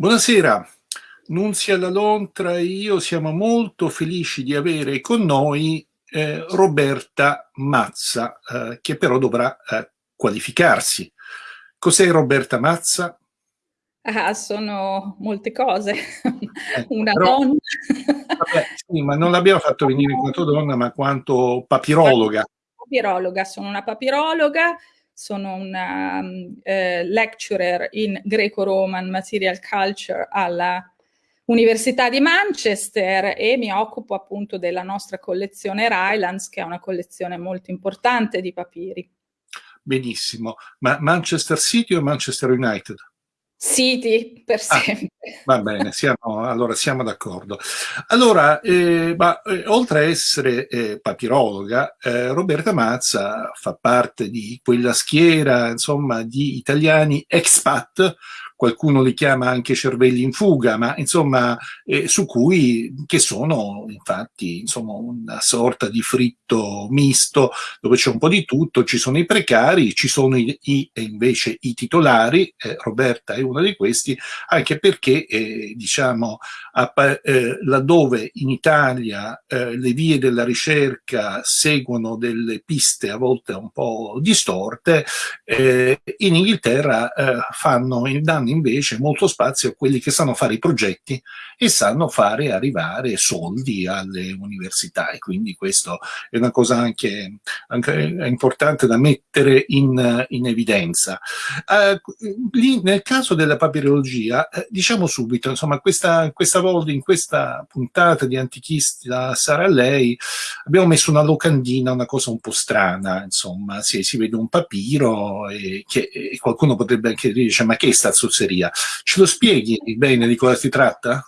Buonasera, Nunzia Lalontra e io siamo molto felici di avere con noi eh, Roberta Mazza, eh, che però dovrà eh, qualificarsi. Cos'è Roberta Mazza? Ah, sono molte cose. Una però, donna. Vabbè, sì, ma non l'abbiamo fatto venire in quanto donna, ma quanto papirologa. Papirologa, sono una papirologa sono una um, eh, lecturer in Greco-Roman Material Culture alla Università di Manchester e mi occupo appunto della nostra collezione Rylands, che è una collezione molto importante di papiri. Benissimo, ma Manchester City o Manchester United? City per ah, sempre. va bene, siamo, allora siamo d'accordo. Allora, eh, ma, eh, oltre a essere eh, papirologa, eh, Roberta Mazza fa parte di quella schiera, insomma, di italiani expat qualcuno li chiama anche cervelli in fuga, ma insomma eh, su cui, che sono infatti insomma una sorta di fritto misto dove c'è un po' di tutto, ci sono i precari, ci sono i, i invece i titolari, eh, Roberta è uno di questi, anche perché eh, diciamo a, eh, laddove in Italia eh, le vie della ricerca seguono delle piste a volte un po' distorte, eh, in Inghilterra fanno, danno invece molto spazio a quelli che sanno fare i progetti e sanno fare arrivare soldi alle università e quindi questo è una cosa anche, anche importante da mettere in, in evidenza. Uh, lì, nel caso della papirologia, eh, diciamo subito, insomma, questa, questa volta in questa puntata di Antichista sarà lei, abbiamo messo una locandina, una cosa un po' strana, insomma, si, si vede un papiro e, che, e qualcuno potrebbe anche dire, ma che è sta zozzeria? Ce lo spieghi bene di cosa si tratta?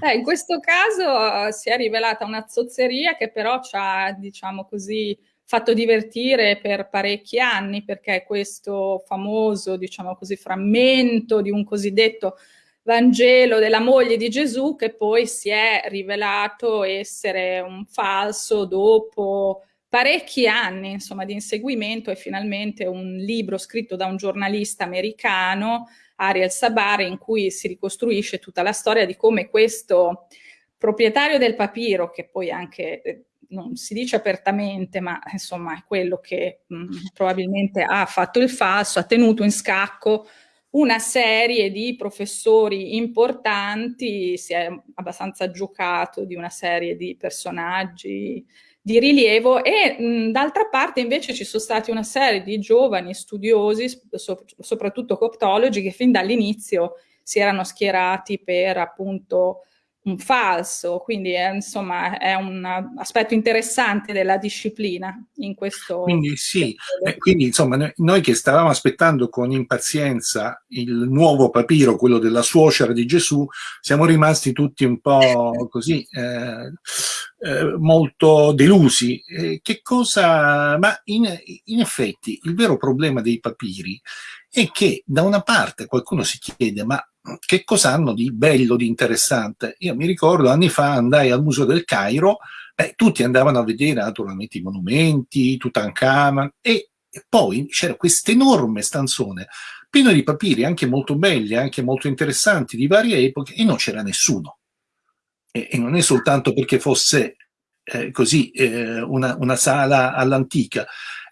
Eh, in questo caso uh, si è rivelata una zozzeria che però ha, diciamo così, fatto divertire per parecchi anni perché questo famoso, diciamo così, frammento di un cosiddetto Vangelo della moglie di Gesù che poi si è rivelato essere un falso dopo parecchi anni insomma, di inseguimento e finalmente un libro scritto da un giornalista americano Ariel Sabari, in cui si ricostruisce tutta la storia di come questo proprietario del papiro, che poi anche eh, non si dice apertamente, ma insomma è quello che mh, probabilmente ha fatto il falso, ha tenuto in scacco una serie di professori importanti, si è abbastanza giocato di una serie di personaggi di rilievo e d'altra parte invece ci sono stati una serie di giovani studiosi, so, soprattutto coptologi, che fin dall'inizio si erano schierati per appunto un falso, quindi è, insomma è un aspetto interessante della disciplina in questo quindi sì, eh, quindi insomma noi, noi, che stavamo aspettando con impazienza il nuovo papiro, quello della suocera di Gesù, siamo rimasti tutti un po' così eh, eh, molto delusi. Eh, che cosa, ma in, in effetti il vero problema dei papiri è che da una parte qualcuno si chiede ma che cosa hanno di bello, di interessante? Io mi ricordo anni fa andai al Museo del Cairo, eh, tutti andavano a vedere naturalmente i monumenti, Tutankhamun e, e poi c'era questo enorme stanzone pieno di papiri anche molto belli, anche molto interessanti di varie epoche e non c'era nessuno. E, e, non è soltanto perché fosse eh, così eh, una, una, sala all'antica.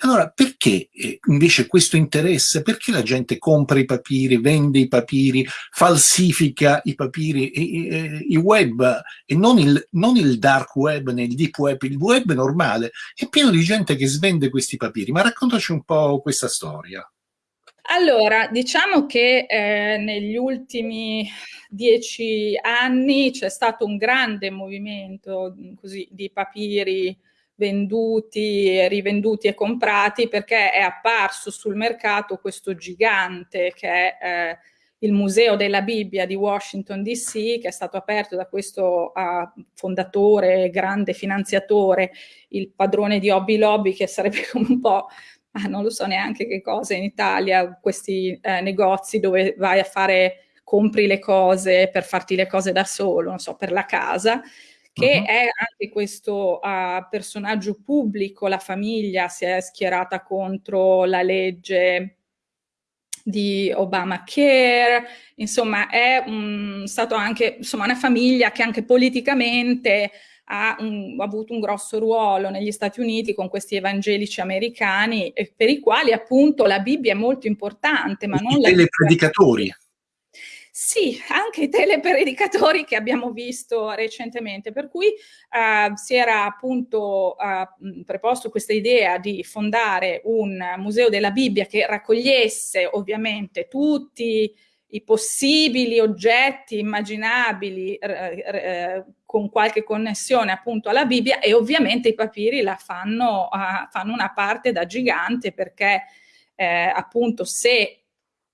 Allora, perché eh, invece questo interesse? Perché la gente compra i papiri, vende i papiri, falsifica i papiri, i, i web, e non il, non il, dark web, né il deep web, il web normale, è pieno di gente che svende questi papiri. Ma raccontaci un po' questa storia. Allora, diciamo che eh, negli ultimi dieci anni c'è stato un grande movimento così, di papiri venduti, rivenduti e comprati perché è apparso sul mercato questo gigante che è eh, il Museo della Bibbia di Washington DC che è stato aperto da questo uh, fondatore, grande finanziatore, il padrone di Hobby Lobby che sarebbe come un po' non lo so neanche che cosa in Italia, questi eh, negozi dove vai a fare, compri le cose per farti le cose da solo, non so, per la casa, che uh -huh. è anche questo uh, personaggio pubblico, la famiglia si è schierata contro la legge di Obamacare, insomma è un, stato anche insomma, una famiglia che anche politicamente ha, un, ha, avuto un grosso ruolo negli Stati Uniti con questi evangelici americani per i quali appunto la Bibbia è molto importante. Ma non I predicatori. Sì, anche i telepredicatori che abbiamo visto recentemente, per cui uh, si era appunto uh, preposto questa idea di fondare un museo della Bibbia che raccogliesse ovviamente tutti i possibili oggetti immaginabili eh, con qualche connessione appunto alla Bibbia e ovviamente i papiri la fanno, uh, fanno una parte da gigante perché eh, appunto se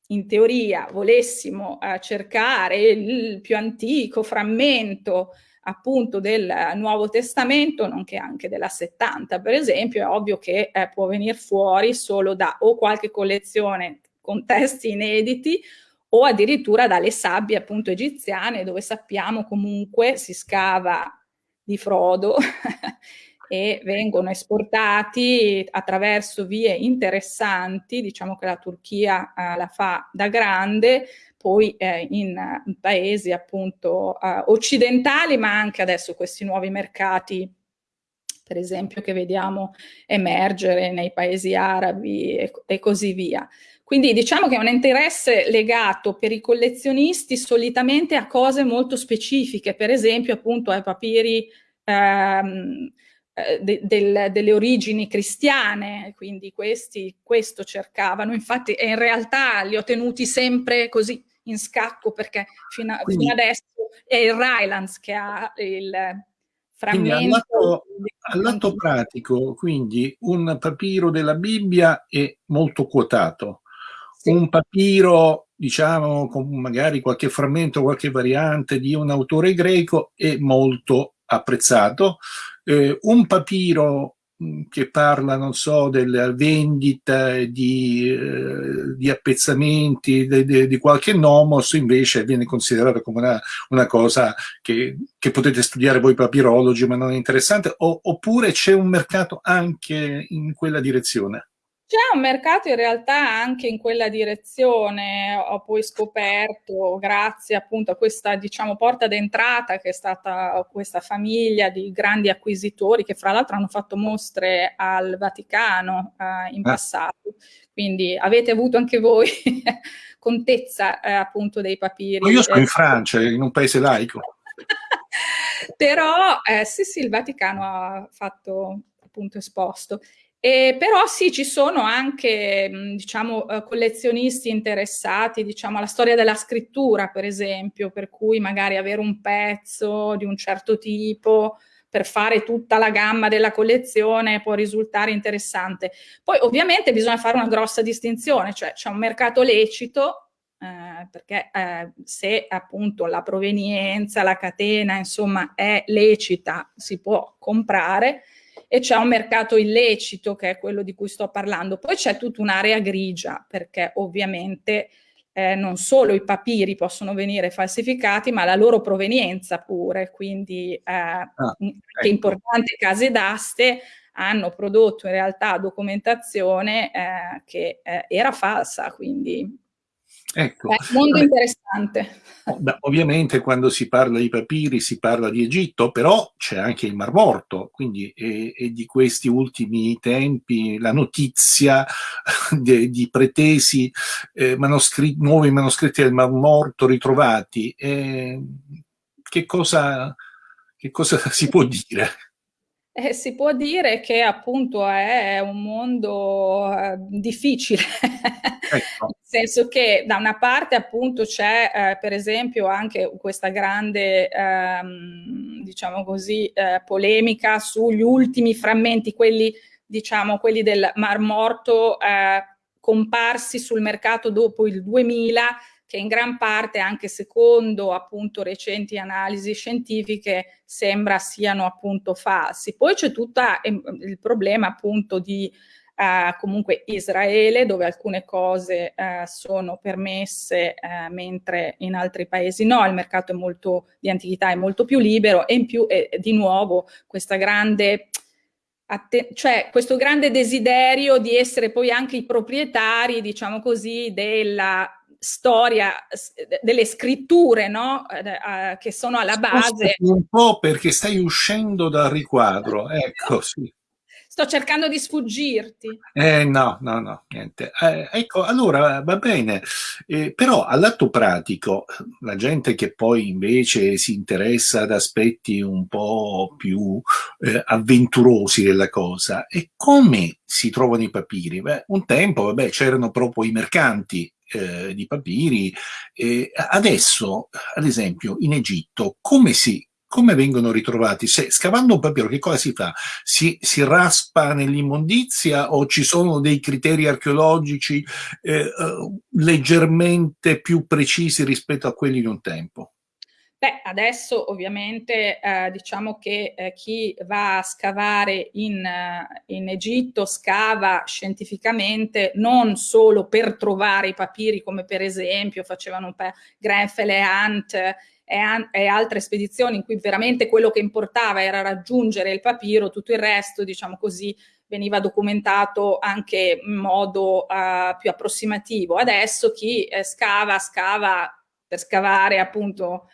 in teoria volessimo eh, cercare il più antico frammento appunto del Nuovo Testamento, nonché anche della 70 per esempio, è ovvio che eh, può venire fuori solo da o qualche collezione con testi inediti o addirittura dalle sabbie appunto egiziane dove sappiamo comunque si scava di Frodo e vengono esportati attraverso vie interessanti, diciamo che la Turchia eh, la fa da grande, poi eh, in, in, paesi appunto eh, occidentali, ma anche adesso questi nuovi mercati per esempio che vediamo emergere nei paesi arabi e, e così via. Quindi diciamo che è un interesse legato per i collezionisti solitamente a cose molto specifiche, per esempio appunto ai papiri ehm, eh, de, del, delle origini cristiane, quindi questi questo cercavano, infatti e in realtà li ho tenuti sempre così in scacco perché fino, a, quindi, fino adesso è il Rylands che ha il frammento. All'atto pratico, quindi un papiro della Bibbia è molto quotato, sì. un papiro diciamo con magari qualche frammento, qualche variante di un autore greco è molto apprezzato, eh, un papiro mm, che parla, non so, della vendita di, eh, di appezzamenti de, de, di qualche nomos, invece viene considerato come una, una cosa che, che, potete studiare voi papirologi, ma non è interessante, o, oppure c'è un mercato anche in quella direzione? C'è un mercato in realtà anche in quella direzione, ho poi scoperto, grazie appunto a questa diciamo porta d'entrata che è stata questa famiglia di grandi acquisitori che fra l'altro hanno fatto mostre al Vaticano eh, in ah. passato, quindi avete avuto anche voi contezza eh, appunto dei papiri. Io sono in Francia, in un paese laico. Però eh, sì sì, il Vaticano ha fatto appunto esposto. E però sì, ci sono anche, diciamo, eh, collezionisti interessati, diciamo, alla storia della scrittura, per esempio, per cui magari avere un pezzo di un certo tipo per fare tutta la gamma della collezione può risultare interessante. Poi ovviamente bisogna fare una grossa distinzione, cioè c'è un mercato lecito, eh, perché eh, se appunto la provenienza, la catena, insomma, è lecita, si può comprare, e c'è un mercato illecito che è quello di cui sto parlando. Poi c'è tutta un'area grigia perché ovviamente eh, non solo i papiri possono venire falsificati, ma la loro provenienza pure, quindi eh, ah, ecco. importanti case d'aste hanno prodotto in realtà documentazione eh, che eh, era falsa, quindi Ecco. È un mondo interessante. Beh, ovviamente quando si parla di papiri si parla di Egitto, però c'è anche il Mar Morto, quindi è, è di questi ultimi tempi la notizia de, di pretesi eh, manoscritti, nuovi manoscritti del Mar Morto ritrovati. Eh, che, cosa, che cosa si può dire? Eh, si può dire che appunto è un mondo eh, difficile, ecco. nel senso che da una parte appunto c'è eh, per esempio anche questa grande, ehm, diciamo così, eh, polemica sugli ultimi frammenti, quelli, diciamo, quelli del Mar Morto eh, comparsi sul mercato dopo il 2000, che in gran parte, anche secondo appunto recenti analisi scientifiche, sembra siano appunto falsi. Poi c'è tutto ehm, il problema appunto di Uh, comunque Israele, dove alcune cose uh, sono permesse, uh, mentre in altri paesi no, il mercato è molto, di antichità è molto più libero e in più, eh, di nuovo, questa grande cioè questo grande desiderio di essere poi anche i proprietari, diciamo così, della storia, delle scritture, no? Eh, che sono alla base. Un po' perché stai uscendo dal riquadro, ecco, sì. Sto cercando di sfuggirti. Eh, no, no, no, niente. Eh, ecco, allora va bene, eh, però all'atto pratico, la gente che poi invece si interessa ad aspetti un po' più eh, avventurosi della cosa, e come si trovano i papiri? Beh, un tempo, vabbè, c'erano proprio i mercanti eh, di papiri. Eh, adesso, ad esempio, in Egitto, come si come vengono ritrovati? Se scavando un papiro, che cosa si fa? Si, si raspa nell'immondizia o ci sono dei criteri archeologici eh, leggermente più precisi rispetto a quelli di un tempo? Beh, adesso ovviamente eh, diciamo che eh, chi va a scavare in, uh, in, Egitto scava scientificamente non solo per trovare i papiri come per esempio facevano Grenfell e Hunt e, e, altre spedizioni in cui veramente quello che importava era raggiungere il papiro, tutto il resto, diciamo così, veniva documentato anche in modo uh, più approssimativo. Adesso chi eh, scava, scava per scavare appunto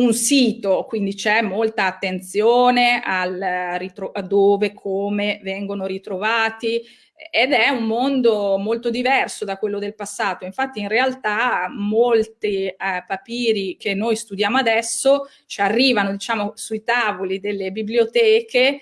un sito, quindi c'è molta attenzione al, a dove, come vengono ritrovati, ed è un mondo molto diverso da quello del passato. Infatti in realtà molti eh, papiri che noi studiamo adesso ci arrivano diciamo sui tavoli delle biblioteche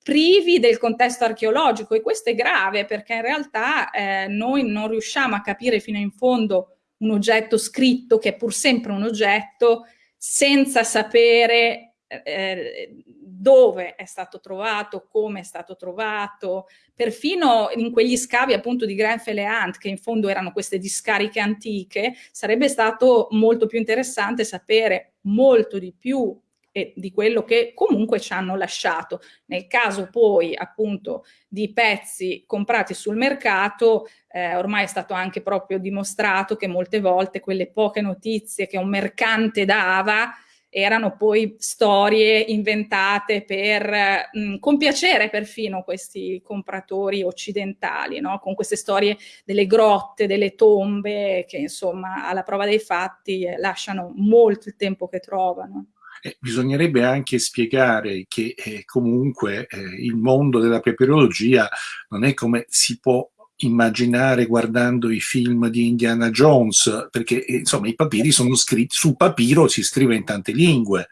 privi del contesto archeologico e questo è grave perché in realtà eh, noi non riusciamo a capire fino in fondo un oggetto scritto che è pur sempre un oggetto senza sapere eh, dove è stato trovato, come è stato trovato, perfino in quegli scavi appunto di Grenfell e Hunt, che in fondo erano queste discariche antiche, sarebbe stato molto più interessante sapere molto di più e di quello che comunque ci hanno lasciato. Nel caso poi appunto di pezzi comprati sul mercato, eh, ormai è stato anche proprio dimostrato che molte volte quelle poche notizie che un mercante dava erano poi storie inventate per mh, compiacere perfino questi compratori occidentali, no? con queste storie delle grotte, delle tombe, che insomma alla prova dei fatti eh, lasciano molto il tempo che trovano. Eh, bisognerebbe anche spiegare che eh, comunque eh, il mondo della papirologia non è come si può immaginare guardando i film di Indiana Jones, perché eh, insomma i papiri sono scritti, sul papiro si scrive in tante lingue,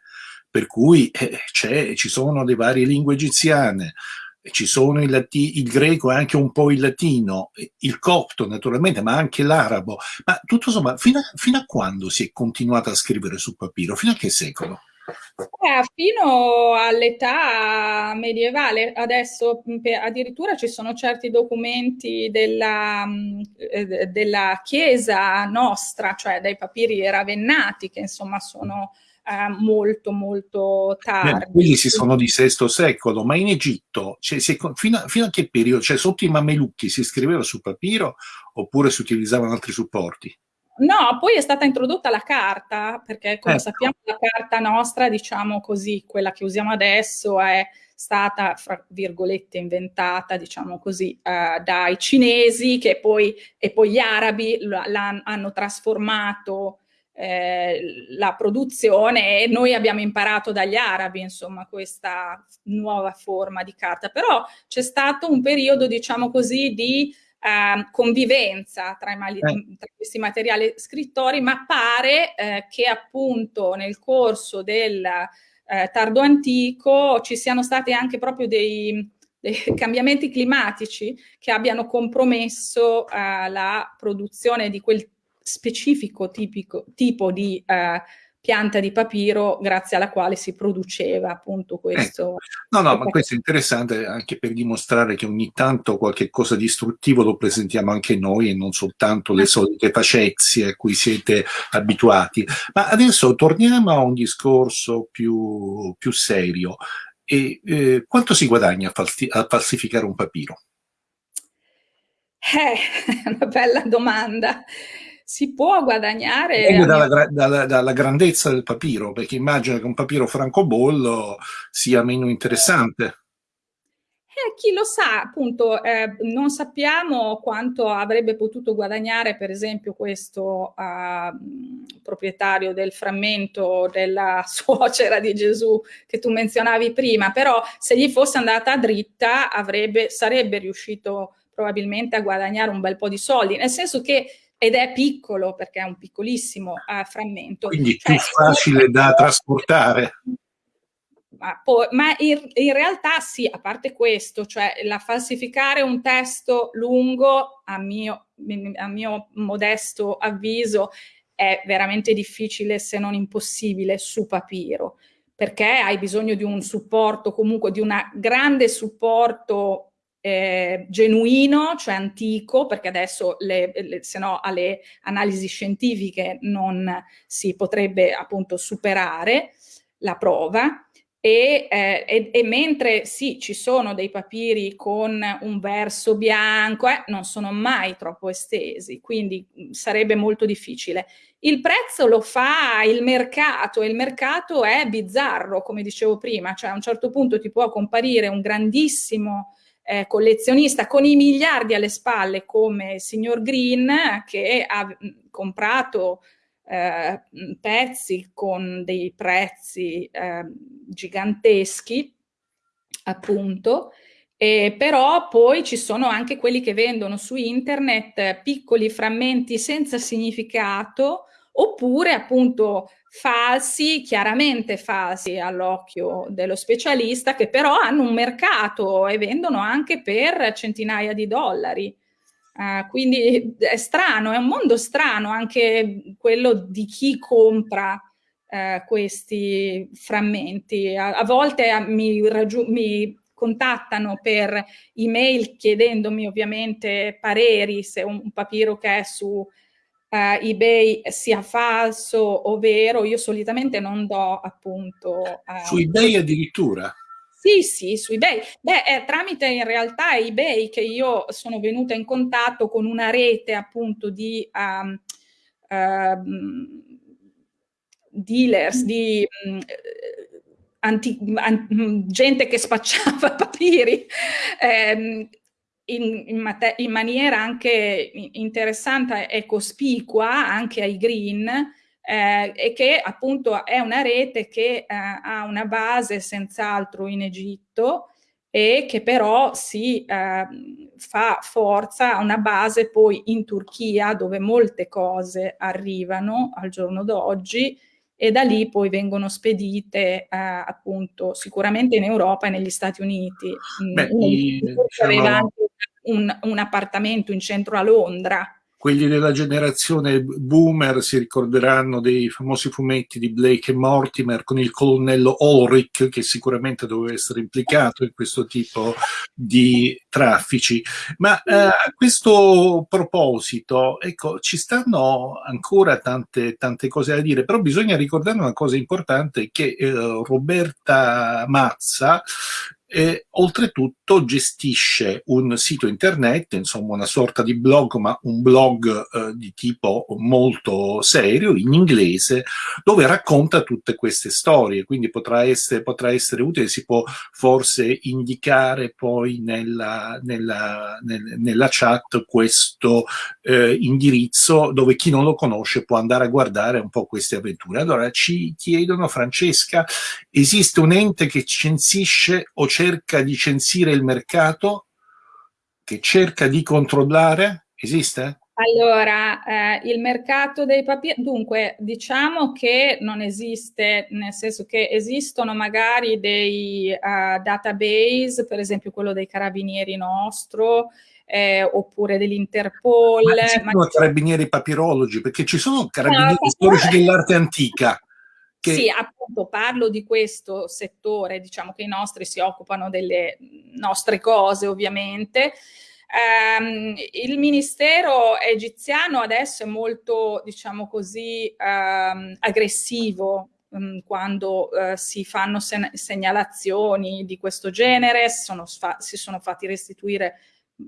per cui eh, ci sono le varie lingue egiziane, ci sono il, il, greco e anche un po' il latino, il copto naturalmente, ma anche l'arabo. Ma tutto sommato, fino a, fino a quando si è continuato a scrivere sul papiro? Fino a che secolo? Eh, fino all'età medievale, adesso addirittura ci sono certi documenti della, eh, della Chiesa nostra, cioè dai papiri ravennati, che insomma sono eh, molto molto tardi. Beh, quelli si sono di VI secolo, ma in Egitto, cioè, si, fino, a, fino, a, che periodo? Cioè sotto i mamelucchi si scriveva su papiro oppure si utilizzavano altri supporti? No, poi è stata introdotta la carta, perché come ecco. sappiamo la carta nostra, diciamo così, quella che usiamo adesso è stata, fra virgolette, inventata, diciamo così, eh, dai cinesi che poi, e poi gli arabi hanno trasformato eh, la produzione e noi abbiamo imparato dagli arabi, insomma, questa nuova forma di carta. Però c'è stato un periodo, diciamo così, di eh, convivenza tra, i, eh. tra, questi materiali scrittori, ma pare eh, che appunto nel corso del eh, tardo antico ci siano stati anche proprio dei, dei cambiamenti climatici che abbiano compromesso eh, la produzione di quel specifico tipico, tipo di eh, pianta di papiro grazie alla quale si produceva appunto questo. Eh, no, no, ma questo è interessante anche per dimostrare che ogni tanto qualche cosa di istruttivo lo presentiamo anche noi e non soltanto le solite facezie a cui siete abituati. Ma adesso torniamo a un discorso più, più serio. E, eh, quanto si guadagna a, falsi a falsificare un papiro? Eh, è una bella domanda si può guadagnare... Dalla, dalla, dalla, grandezza del papiro, perché immagino che un papiro francobollo sia meno interessante. Eh, chi lo sa, appunto, eh, non sappiamo quanto avrebbe potuto guadagnare, per esempio, questo eh, proprietario del frammento della suocera di Gesù che tu menzionavi prima, però se gli fosse andata dritta avrebbe, sarebbe riuscito probabilmente a guadagnare un bel po' di soldi, nel senso che ed è piccolo perché è un piccolissimo uh, frammento. Quindi cioè, più facile da trasportare ma, poi, ma in, in, realtà sì, a parte questo, cioè la falsificare un testo lungo, a mio, a mio modesto avviso, è veramente difficile se non impossibile su papiro, perché hai bisogno di un supporto, comunque di un grande supporto eh, genuino, cioè antico, perché adesso le, le, se no alle analisi scientifiche non si potrebbe appunto superare la prova, e, eh, e, e, mentre sì, ci sono dei papiri con un verso bianco, eh, non sono mai troppo estesi, quindi mm, sarebbe molto difficile. Il prezzo lo fa il mercato e il mercato è bizzarro, come dicevo prima, cioè a un certo punto ti può comparire un grandissimo eh, collezionista con i miliardi alle spalle come il signor Green che ha mm, comprato eh, pezzi con dei prezzi eh, giganteschi, appunto, eh, però poi ci sono anche quelli che vendono su internet piccoli frammenti senza significato oppure appunto falsi, chiaramente falsi all'occhio dello specialista, che però hanno un mercato e vendono anche per centinaia di dollari. Uh, quindi è strano, è un mondo strano anche quello di chi compra uh, questi frammenti. A, a volte uh, mi, mi, contattano per email chiedendomi ovviamente pareri se un, un papiro che è su eBay sia falso o vero. Io solitamente non do appunto... su eBay addirittura? Sì, sì, su eBay. Beh, è tramite in realtà eBay che io sono venuta in contatto con una rete appunto di um, uh, dealers, di um, anti, an, gente che spacciava papiri um, in, in, in, maniera anche interessante e cospicua anche ai green eh, e che appunto è una rete che eh, ha una base senz'altro in Egitto e che però si eh, fa forza a una base poi in Turchia dove molte cose arrivano al giorno d'oggi e da lì poi vengono spedite eh, appunto sicuramente in Europa e negli Stati Uniti. Beh, i, diciamo... un, un appartamento in centro a Londra quelli della generazione boomer si ricorderanno dei famosi fumetti di Blake e Mortimer con il colonnello Ulrich che sicuramente doveva essere implicato in questo tipo di traffici. Ma eh, a questo proposito, ecco, ci stanno ancora tante, tante cose da dire, però bisogna ricordare una cosa importante che eh, Roberta Mazza e oltretutto gestisce un sito internet, insomma una sorta di blog, ma un blog eh, di tipo molto serio, in inglese, dove racconta tutte queste storie, quindi potrà essere, potrà essere utile, si può forse indicare poi nella, nella, nel, nella chat questo eh, indirizzo dove chi non lo conosce può andare a guardare un po' queste avventure. Allora ci chiedono, Francesca, esiste un ente che censisce o cerca di censire il mercato, che cerca di controllare? Esiste? Allora, eh, il mercato dei papiri, dunque diciamo che non esiste, nel senso che esistono magari dei uh, database, per esempio quello dei carabinieri nostro, eh, oppure dell'Interpol. Ma, ma carabinieri papirologi, perché ci sono carabinieri no, storici dell'arte antica. Che... Sì, appunto parlo di questo settore, diciamo che i nostri si occupano delle nostre cose ovviamente. Um, il ministero egiziano adesso è molto, diciamo così, um, aggressivo um, quando uh, si fanno se segnalazioni di questo genere, sono si sono fatti restituire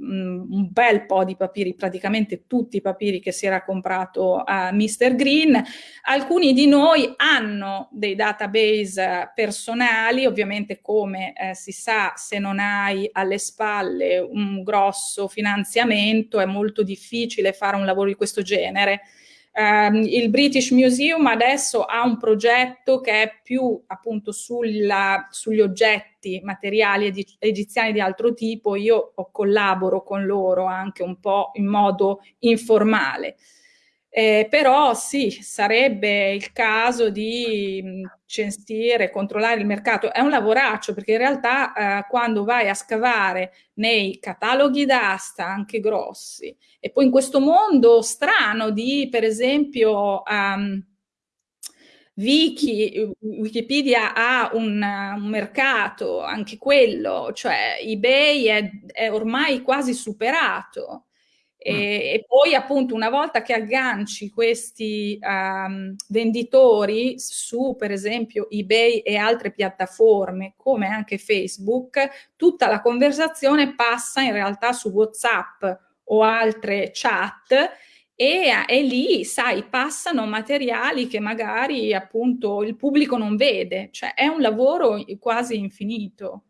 un bel po' di papiri, praticamente tutti i papiri che si era comprato a Mr. Green. Alcuni di noi hanno dei database personali, ovviamente come eh, si sa se non hai alle spalle un grosso finanziamento è molto difficile fare un lavoro di questo genere. Um, il British Museum adesso ha un progetto che è più appunto sulla, sugli oggetti materiali egiziani di altro tipo, io collaboro con loro anche un po' in modo informale. Eh, però sì, sarebbe il caso di censire, controllare il mercato. È un lavoraccio perché in realtà eh, quando vai a scavare nei cataloghi d'asta, anche grossi, e poi in questo mondo strano di, per esempio, um, Wiki, Wikipedia ha un, un, mercato, anche quello, cioè eBay è, è ormai quasi superato e, mm. e, poi appunto una volta che agganci questi um, venditori su per esempio eBay e altre piattaforme come anche Facebook, tutta la conversazione passa in realtà su WhatsApp o altre chat e, e, lì, sai, passano materiali che magari appunto il pubblico non vede, cioè è un lavoro quasi infinito.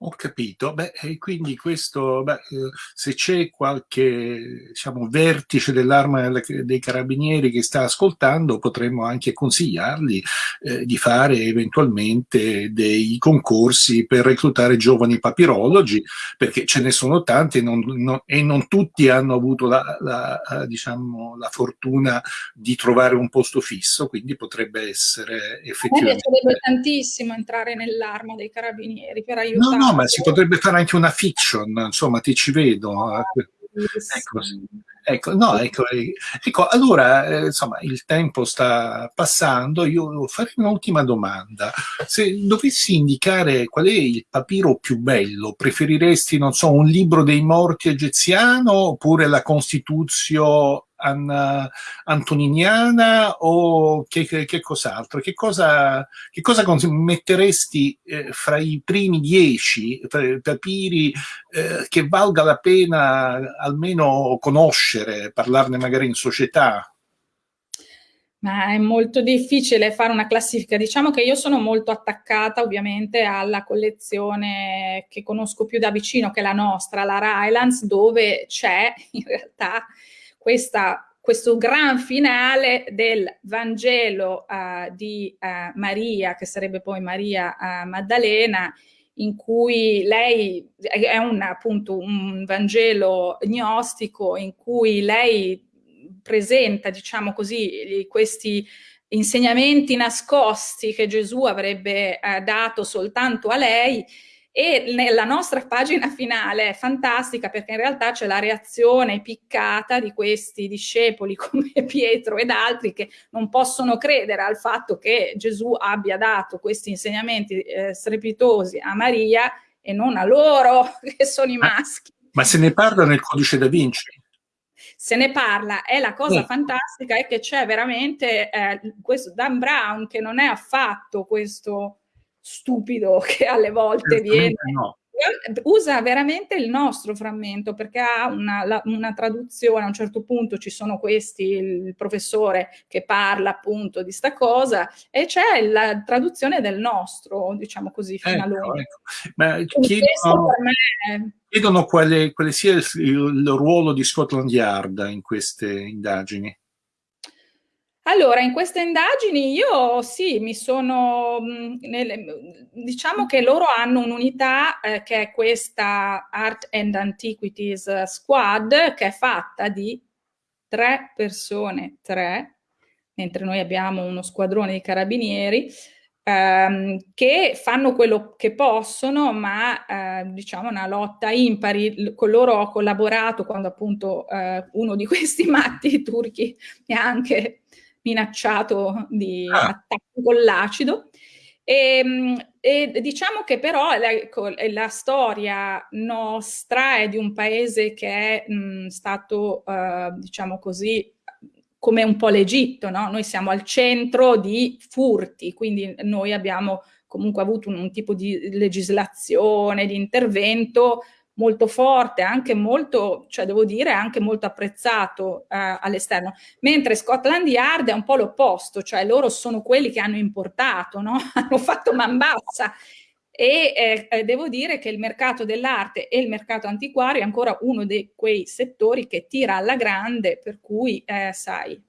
Ho capito, beh, e quindi questo, beh, eh, se c'è qualche diciamo, vertice dell'arma dei carabinieri che sta ascoltando, potremmo anche consigliargli eh, di fare eventualmente dei concorsi per reclutare giovani papirologi, perché ce ne sono tanti e non, non, e non tutti hanno avuto la, la, diciamo, la, fortuna di trovare un posto fisso, quindi potrebbe essere effettivamente... A me piacerebbe tantissimo entrare nell'arma dei carabinieri per aiutare. No, no, ma si potrebbe fare anche una fiction, insomma, ti ci vedo. Ecco, ecco, no, ecco, ecco allora, eh, insomma, il tempo sta passando, io farei un'ultima domanda. Se dovessi indicare qual è il papiro più bello, preferiresti, non so, un libro dei morti egiziano oppure la Costituzione an, antoniniana o che, che, che cos'altro? Che cosa, che cosa metteresti eh, fra i primi dieci papiri eh, che valga la pena almeno conoscere, parlarne magari in società? Ma è molto difficile fare una classifica. Diciamo che io sono molto attaccata ovviamente alla collezione che conosco più da vicino, che è la nostra, la Rylands, dove c'è in realtà questa, questo gran finale del Vangelo uh, di uh, Maria, che sarebbe poi Maria uh, Maddalena, in cui lei è un, appunto un Vangelo gnostico in cui lei presenta, diciamo così, questi insegnamenti nascosti che Gesù avrebbe eh, dato soltanto a lei e nella nostra pagina finale è fantastica perché in realtà c'è la reazione piccata di questi discepoli come Pietro ed altri che non possono credere al fatto che Gesù abbia dato questi insegnamenti eh, strepitosi a Maria e non a loro che sono i maschi. Ma se ne parla nel codice da Vinci? se ne parla e la cosa sì. fantastica è che c'è veramente eh, questo Dan Brown che non è affatto questo stupido che alle volte viene... No. Usa veramente il nostro frammento perché ha una, la, una, traduzione, a un certo punto ci sono questi, il professore che parla appunto di sta cosa e c'è la traduzione del nostro, diciamo così, fino ecco, a. Ecco. Ma chiedono, me... chiedono quale, quale sia il, il ruolo di Scotland Yard in queste indagini. Allora, in queste indagini io sì, mi sono, mm, nelle, diciamo che loro hanno un'unità eh, che è questa Art and Antiquities Squad, che è fatta di tre persone, tre, mentre noi abbiamo uno squadrone di carabinieri, ehm, che fanno quello che possono, ma eh, diciamo una lotta impari. Con loro ho collaborato quando appunto eh, uno di questi matti turchi mi ha anche minacciato di ah. attacco con l'acido. E, ehm, e, diciamo che però la, ecco, la, storia nostra è di un paese che è mh, stato, uh, diciamo così, come un po' l'Egitto, no? Noi siamo al centro di furti, quindi noi abbiamo comunque avuto un, un tipo di legislazione, di intervento molto forte, anche molto, cioè devo dire, anche molto apprezzato eh, all'esterno, mentre Scotland Yard è un po' l'opposto, cioè loro sono quelli che hanno importato, no? hanno fatto man bassa. E eh, eh, devo dire che il mercato dell'arte e il mercato antiquario è ancora uno di quei settori che tira alla grande, per cui, eh, sai...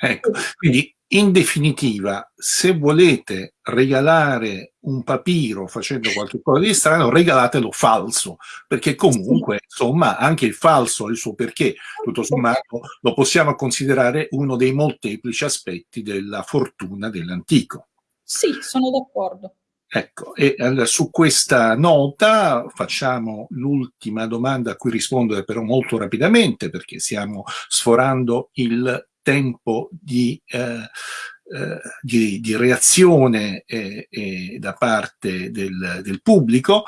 Ecco, quindi in definitiva, se volete regalare un papiro facendo qualcosa di strano, regalatelo falso, perché comunque, insomma, anche il falso ha il suo perché. Tutto sommato lo possiamo considerare uno dei molteplici aspetti della fortuna dell'antico. Sì, sono d'accordo. Ecco, e su questa nota facciamo l'ultima domanda a cui rispondere però molto rapidamente perché stiamo sforando il tempo di, eh, eh, di, di reazione eh, da parte del, del pubblico.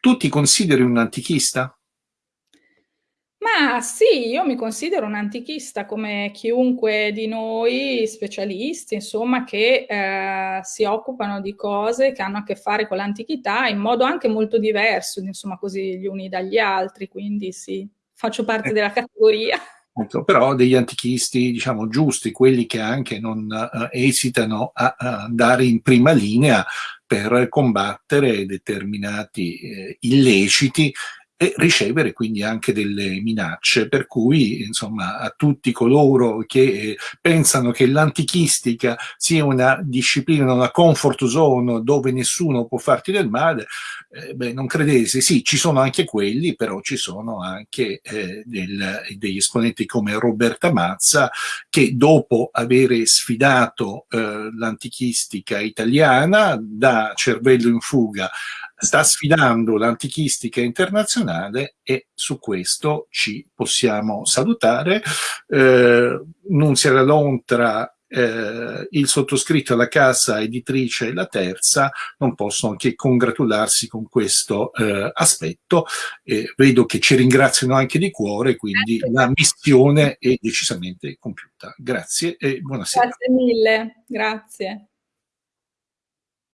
tu ti consideri un antichista? Ma sì, io mi considero un antichista come chiunque di noi, specialisti, insomma, che eh, si occupano di cose che hanno a che fare con l'antichità in modo anche molto diverso, insomma, così gli uni dagli altri, quindi sì, faccio parte eh. della categoria. Ecco, però degli antichisti, diciamo, giusti, quelli che anche non uh, esitano a, a, andare in prima linea per combattere determinati eh, illeciti e ricevere quindi anche delle minacce, per cui insomma a tutti coloro che eh, pensano che l'antichistica sia una disciplina, una comfort zone dove nessuno può farti del male, eh, beh, non credete, sì, ci sono anche quelli, però ci sono anche eh, del, degli esponenti come Roberta Mazza che dopo aver sfidato eh, l'antichistica italiana da cervello in fuga sta sfidando l'antichistica internazionale e su questo ci possiamo salutare. Eh, Nunzia Lontra eh, il sottoscritto e la casa editrice La Terza non possono che congratularsi con questo eh, aspetto. Eh, vedo che ci ringraziano anche di cuore, quindi Grazie. la missione è decisamente compiuta. Grazie e buonasera. Grazie mille. Grazie.